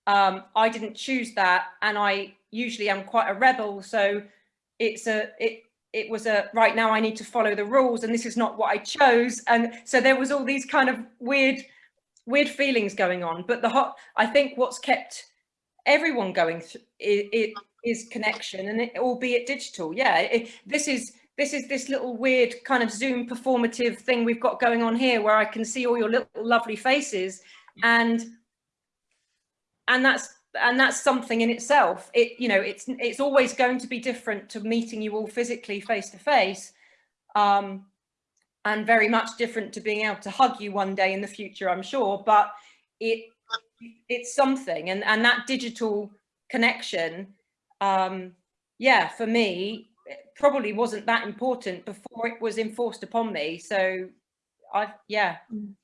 Um i didn't choose that and i usually am quite a rebel so it's a it it was a right now i need to follow the rules and this is not what i chose. And so there was all these kind of weird weird feelings going on. But the hot i think what's kept everyone going through it, it is connection and it, albeit digital. Yeah it, this is this is this little weird kind of zoom performative thing we've got going on here where i can see all your little lovely faces. And and that's and that's something in itself. It you know it's it's always going to be different to meeting you all physically face to face um and very much different to being able to hug you one day in the future i'm sure. But it it's something. And and that digital connection um yeah for me probably wasn't that important mm. before it was enforced upon me. So i yeah. Mm.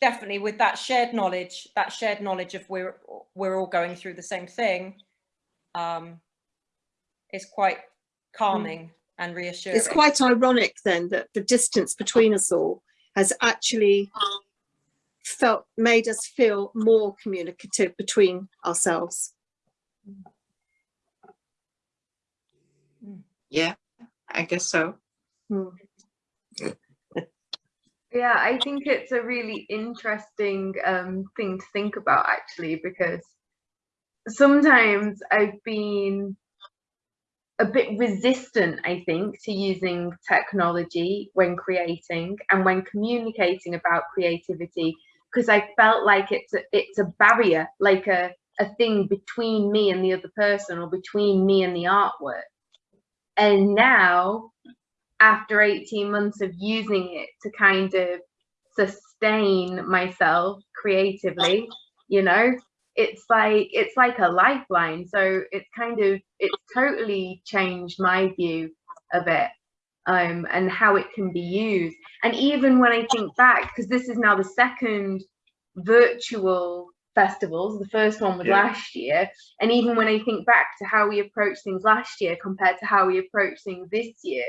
Definitely with that shared knowledge that shared knowledge of we're we're all going through the same thing um is quite calming mm. and reassuring. It's quite ironic then that the distance between us all has actually felt made us feel more communicative between ourselves. Yeah, I guess so. Hmm. Yeah, I think it's a really interesting um, thing to think about actually, because sometimes I've been a bit resistant, I think, to using technology when creating and when communicating about creativity, because I felt like it's a, it's a barrier, like a, a thing between me and the other person or between me and the artwork. And now after 18 months of using it to kind of sustain myself creatively you know it's like it's like a lifeline. So it's kind of it's totally changed my view of it um and how it can be used. And even when i think back because this is now the second virtual festivals the first one was Yeah. last year and even when i think back to how we approached things last year compared to how we approach things this year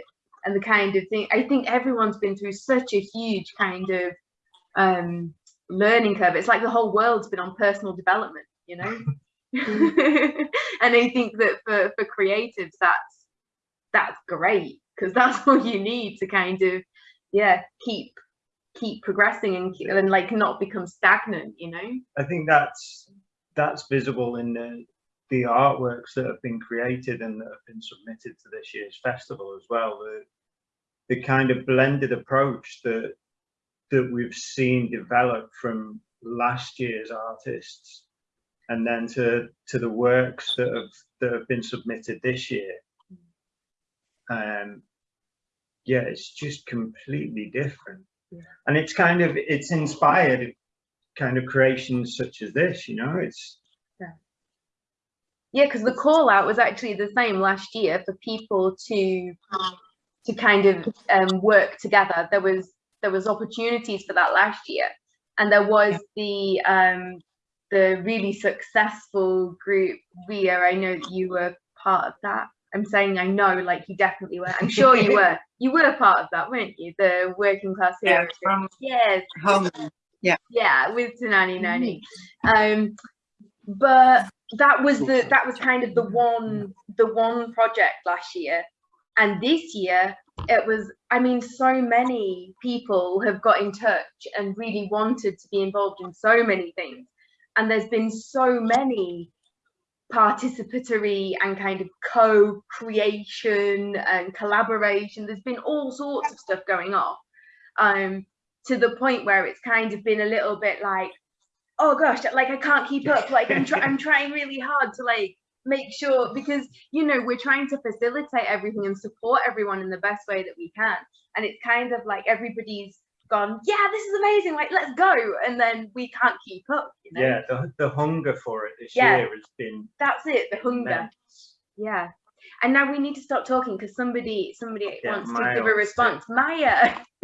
and the kind of thing i think everyone's been through such a huge kind of um learning curve it's like the whole world's been on personal development you know and i think that for for creatives that's that's great because that's all you need to kind of yeah keep keep progressing and, keep, and like not become stagnant you know I think that's that's visible in the the artworks that have been created and that have been submitted to this year's festival as well. The the kind of blended approach that that we've seen develop from last year's artists and then to to the works that have that have been submitted this year. Um yeah, it's just completely different. And it's kind of it's inspired kind of creations such as this, you know, it's yeah because the call out was actually the same last year for people to to kind of um, work together. There was there was opportunities for that last year. And there was the um the really successful group Ria. I know that you were part of that I'm saying I know like you definitely were. I'm sure you were. You were part of that weren't you? The working class Yeah, heroes. group. from yes. home. yeah. With Tanani Nani um but that was the that was kind of the one the one project last year. And this year it was i mean so many people have got in touch and really wanted to be involved in so many things. And there's been so many participatory and kind of co-creation and collaboration. There's been all sorts of stuff going on um to the point where it's kind of been a little bit like oh gosh like i can't keep up. Like i'm, I'm trying really hard to like make sure because you know we're trying to facilitate everything and support everyone in the best way that we can. And it's kind of like everybody's gone yeah this is amazing like let's go and then we can't keep up you know? Yeah, the the hunger for it this Yeah. year has been that's it the hunger. immense. yeah. And now we need to stop talking because somebody somebody Yeah, wants to give a response. Maya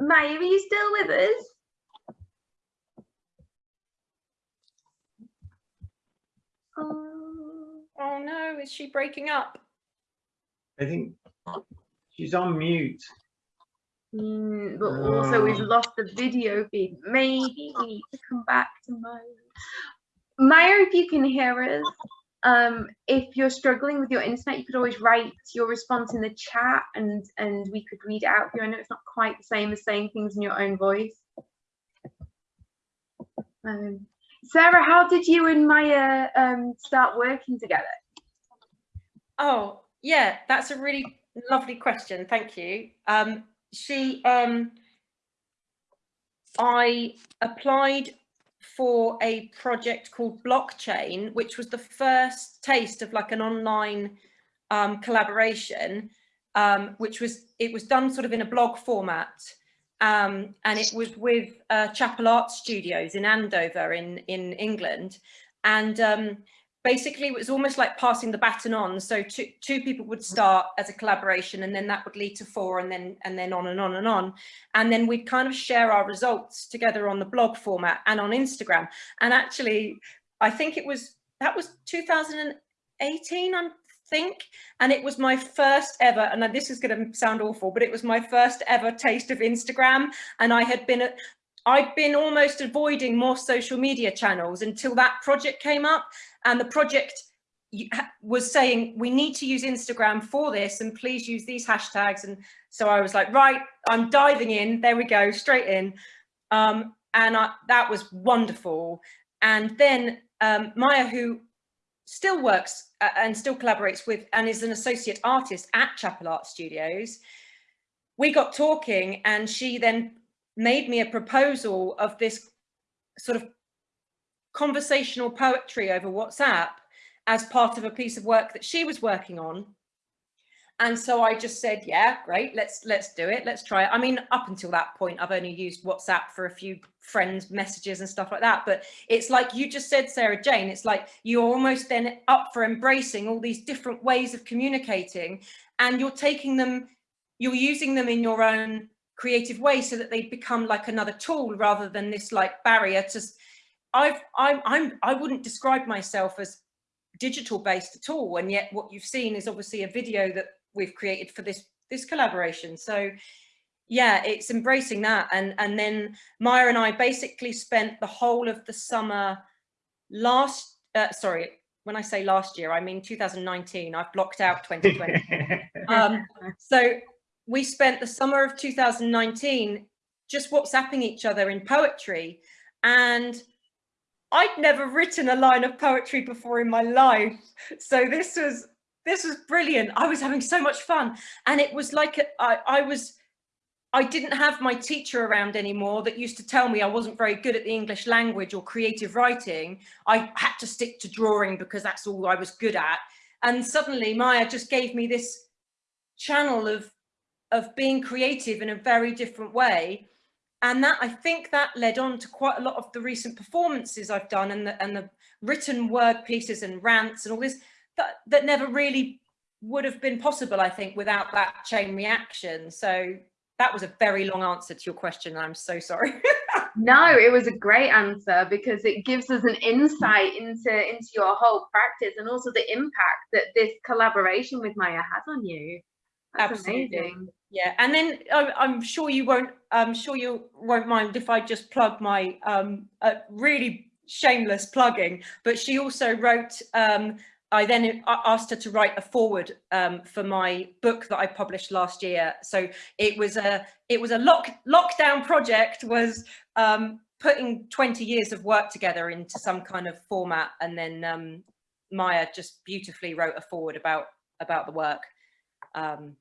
Maya, are you still with us? Oh, Oh no, is she breaking up? I think she's on mute. mm, but also we've Oh. lost the video feed. Maybe we need to come back to Maya. Maya, if you can hear us, um, if you're struggling with your internet, you could always write your response in the chat and and we could read it out for you. I know it's not quite the same as saying things in your own voice. Um, Sarah, how did you and Maya um, start working together? Oh, yeah, that's a really lovely question. Thank you. Um, she, um, I applied for a project called Blockchain, which was the first taste of like an online um, collaboration, um, which was, it was done sort of in a blog format. Um, and it was with uh, Chapel Art Studios in Andover in, in England. And um, basically it was almost like passing the baton on. So two, two people would start as a collaboration and then that would lead to four and then and then on and on and on. And then we'd kind of share our results together on the blog format and on Instagram. And actually, I think it was, that was 2018, I think. And it was my first ever, and this is going to sound awful, but it was my first ever taste of Instagram. And I had been at, I'd been almost avoiding more social media channels until that project came up and the project was saying we need to use Instagram for this and please use these hashtags. And so I was like right I'm diving in. There we go straight in. Um, and I, that was wonderful. And then um, Maya who still works uh, and still collaborates with and is an associate artist at Chapel Art Studios we got talking and she then made me a proposal of this sort of conversational poetry over WhatsApp as part of a piece of work that she was working on. And so I just said, yeah, great, let's let's do it, let's try it. I mean, up until that point, I've only used WhatsApp for a few friends' messages and stuff like that. But it's like you just said, Sarah Jane, it's like you're almost then up for embracing all these different ways of communicating and you're taking them, you're using them in your own creative way so that they become like another tool rather than this like barrier to I've I'm I'm I wouldn't describe myself as digital based at all and yet what you've seen is obviously a video that we've created for this this collaboration. So yeah it's embracing that and and then Maya and I basically spent the whole of the summer last uh, sorry when I say last year I mean 2019 I've blocked out 2020 um, so we spent the summer of 2019 just WhatsApping each other in poetry and I'd never written a line of poetry before in my life. So this was this was brilliant. I was having so much fun. And it was like I, I was I didn't have my teacher around anymore that used to tell me I wasn't very good at the English language or creative writing. I had to stick to drawing because that's all I was good at. And suddenly Maya just gave me this channel of of being creative in a very different way and that I think that led on to quite a lot of the recent performances I've done and the, and the written word pieces and rants and all this that, that never really would have been possible, I think, without that chain reaction. So that was a very long answer to your question. I'm so sorry. no, it was a great answer because it gives us an insight into, into your whole practice and also the impact that this collaboration with Maya has on you. That's Absolutely. amazing. Yeah, and then I'm, I'm sure you won't. I'm sure you won't mind if I just plug my um, uh, really shameless plugging. But she also wrote. Um, I then asked her to write a forward um, for my book that I published last year. So it was a it was a lock lockdown project. Was um, putting 20 years of work together into some kind of format, and then um, Maya just beautifully wrote a forward about about the work. Um,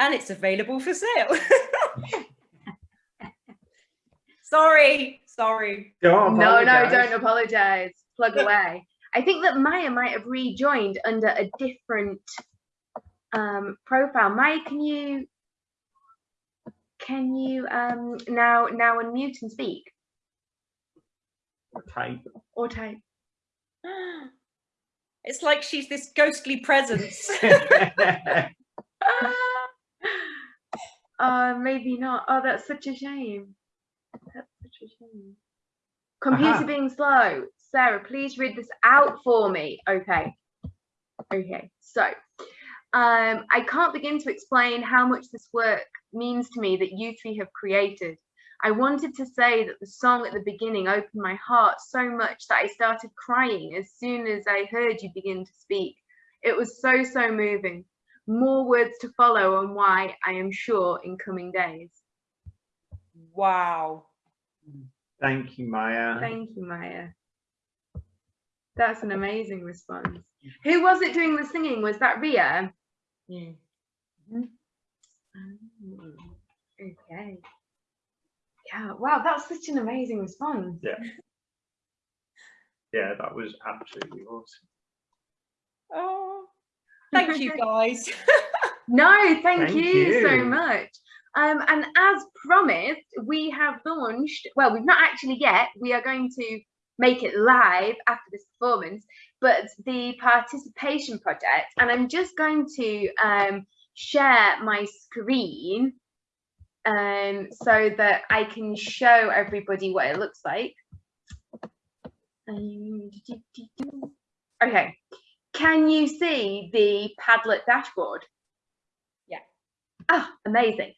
and it's available for sale. sorry, sorry. Don't No, no, don't apologize. Plug away. I think that Maya might have rejoined under a different um, profile. Maya, can you can you um, now now unmute and speak Type. or type? It's like she's this ghostly presence. uh, maybe not. Oh, that's such a shame. That's such a shame. Computer Aha. being slow. Sarah, please read this out for me. Okay. Okay. So, um, I can't begin to explain how much this work means to me that you three have created. I wanted to say that the song at the beginning opened my heart so much that I started crying as soon as I heard you begin to speak. It was so, so moving. More words to follow on why I am sure in coming days. wow. Thank you, Maya. Thank you, Maya. That's an amazing response. Who was it doing the singing? Was that Ria? Mm. Oh, okay. Yeah, wow, that's such an amazing response. Yeah. Yeah, that was absolutely awesome. Oh, thank you guys. No, thank, Thank you, so much. Um, and as promised, we have launched, well, we've not actually yet, we are going to make it live after this performance, but the participation project, and I'm just going to um, share my screen um, so that I can show everybody what it looks like. Um, Okay, can you see the Padlet dashboard? Yeah. Ah, amazing.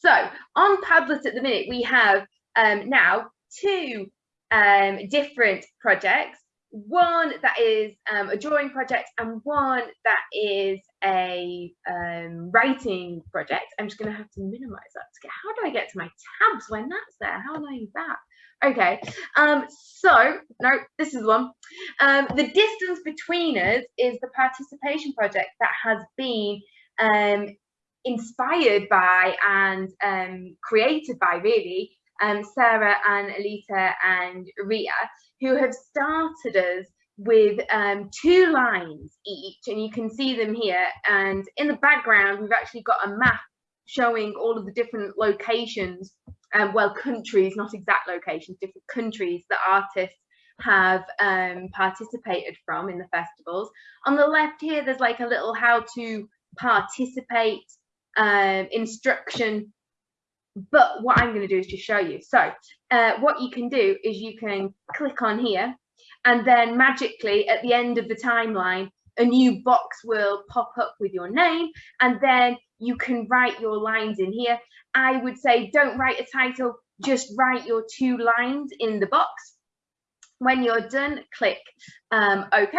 So on Padlet at the minute, we have um, now two um, different projects. One that is um, a drawing project and one that is a um, writing project. I'm just going to have to minimize that to get, how do I get to my tabs when that's there? How annoying is that? Okay, um, so, no, this is one. Um, the distance between us is the participation project that has been um, inspired by and um, created by really um, Sarah and Alita and Ria, who have started us with um, two lines each, and you can see them here. And in the background, we've actually got a map showing all of the different locations, um, well, countries, not exact locations, different countries that artists have um, participated from in the festivals. On the left here, there's like a little how to participate um, instruction but what I'm going to do is just show you. So uh, what you can do is you can click on here and then magically at the end of the timeline, a new box will pop up with your name and then you can write your lines in here. I would say don't write a title, just write your two lines in the box. When you're done, click um, OK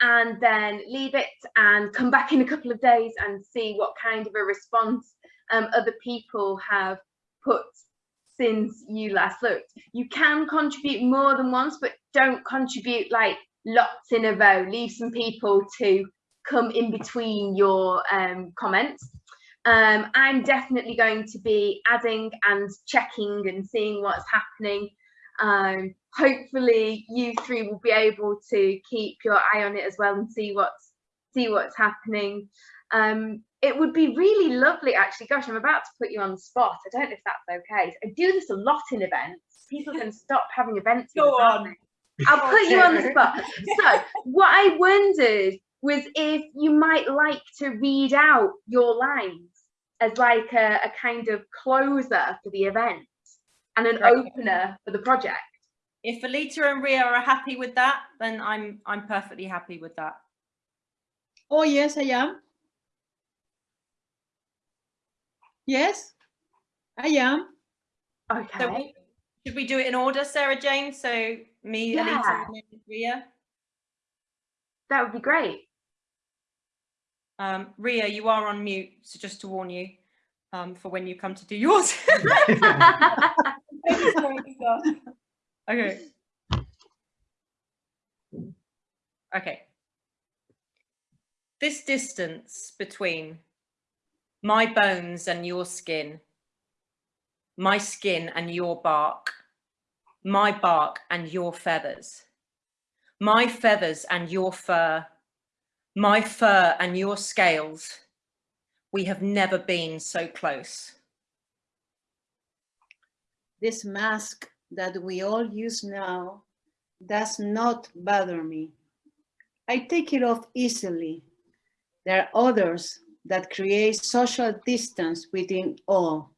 and then leave it and come back in a couple of days and see what kind of a response um, other people have put since you last looked. You can contribute more than once, but don't contribute like lots in a row. Leave some people to come in between your um, comments. Um, I'm definitely going to be adding and checking and seeing what's happening. Um, hopefully you three will be able to keep your eye on it as well and see what's see what's happening. Um, it would be really lovely, actually. Gosh, I'm about to put you on the spot. I don't know if that's okay. I do this a lot in events. People can stop having events. Go on. I'll put you on the spot. So, what I wondered was if you might like to read out your lines as like a, a kind of closer for the event and an Right. opener for the project. If Alita and Ria are happy with that, then I'm I'm perfectly happy with that. Oh, yes, I am. Yes, I am. Okay. So we- should we do it in order, Sarah Jane? So me, Yeah. And Ria. that would be great. Um, Ria, you are on mute, so just to warn you um, for when you come to do yours. okay. Okay. This distance between my bones and your skin, my skin and your bark, my bark and your feathers, my feathers and your fur, my fur and your scales, we have never been so close. This mask that we all use now does not bother me. I take it off easily. There are others that create social distance within all.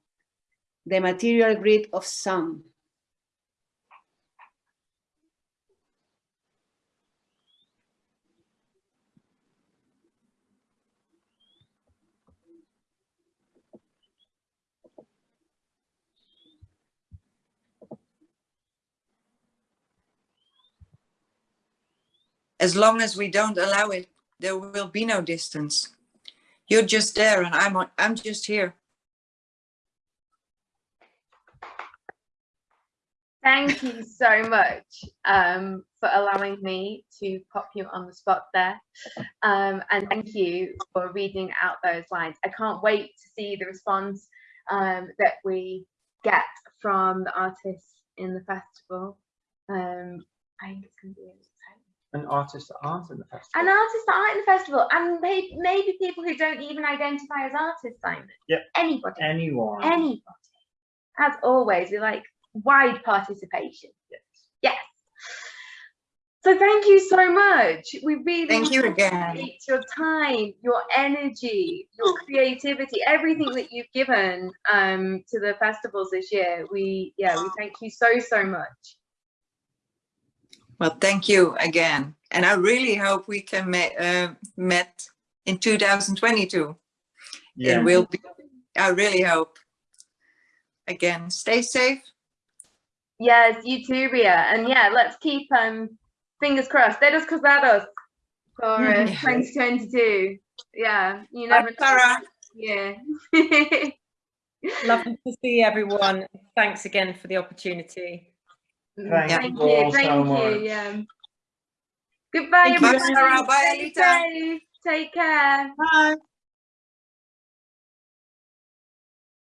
The material greed of some. As long as we don't allow it, there will be no distance. You're just there and I'm, I'm just here. Thank you so much um, for allowing me to pop you on the spot there. Um, and thank you for reading out those lines. I can't wait to see the response um, that we get from the artists in the festival. Um, I think it's going to be. And artists that aren't in the festival. And artists that aren't in the festival, and may- maybe people who don't even identify as artists, Simon. Yep. Anybody. Anyone. Anybody. As always, we like wide participation. Yes. Yes. So thank you so much. We really Thank you again. your time, your energy, your creativity, everything that you've given um, to the festivals this year. We yeah, we thank you so so much. Well, thank you again. And I really hope we can ma- uh, met in 2022. Yeah. It will be, I really hope. Again, stay safe. Yes, you too, Ria. And yeah, let's keep um fingers crossed. Dedos cruzados for uh, 2022. Yeah, you Bye, never know. Sarah. Yeah. Lovely to see everyone. Thanks again for the opportunity. Mm-hmm. Thank Thank you you. Thank so you. much. Yeah. Goodbye, Thank you, everyone. Sarah. Bye, Stay Alita. Take care. Bye.